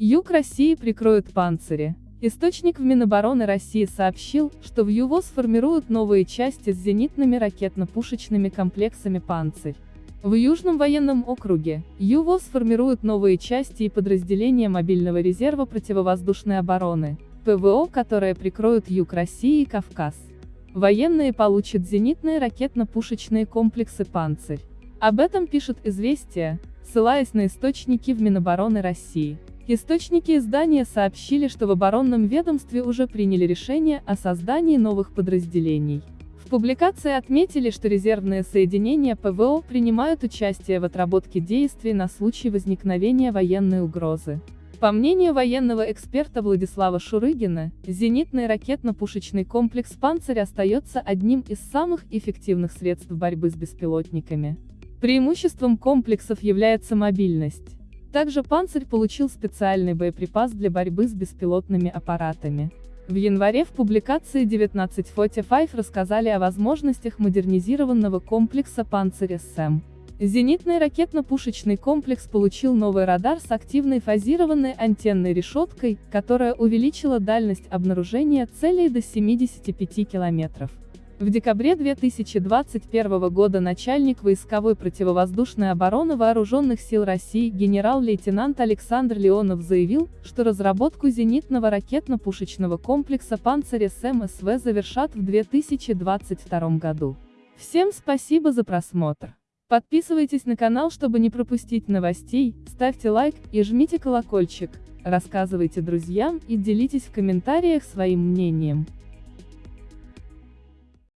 Юг России прикроют панцири. Источник в Минобороны России сообщил, что в ЮВО сформируют новые части с зенитными ракетно-пушечными комплексами «Панцирь». В Южном военном округе ЮВО сформируют новые части и подразделения мобильного резерва противовоздушной обороны, ПВО, которые прикроют юг России и Кавказ. Военные получат зенитные ракетно-пушечные комплексы «Панцирь». Об этом пишет «Известия», ссылаясь на источники в Минобороны России. Источники издания сообщили, что в оборонном ведомстве уже приняли решение о создании новых подразделений. В публикации отметили, что резервные соединения ПВО принимают участие в отработке действий на случай возникновения военной угрозы. По мнению военного эксперта Владислава Шурыгина, зенитный ракетно-пушечный комплекс «Панцирь» остается одним из самых эффективных средств борьбы с беспилотниками. Преимуществом комплексов является мобильность. Также «Панцирь» получил специальный боеприпас для борьбы с беспилотными аппаратами. В январе в публикации 1945 рассказали о возможностях модернизированного комплекса «Панцирь-СМ». Зенитный ракетно-пушечный комплекс получил новый радар с активной фазированной антенной решеткой, которая увеличила дальность обнаружения целей до 75 километров. В декабре 2021 года начальник войсковой противовоздушной обороны Вооруженных сил России генерал-лейтенант Александр Леонов заявил, что разработку зенитного ракетно-пушечного комплекса «Панцирь СМСВ» завершат в 2022 году. Всем спасибо за просмотр. Подписывайтесь на канал, чтобы не пропустить новостей, ставьте лайк и жмите колокольчик, рассказывайте друзьям и делитесь в комментариях своим мнением.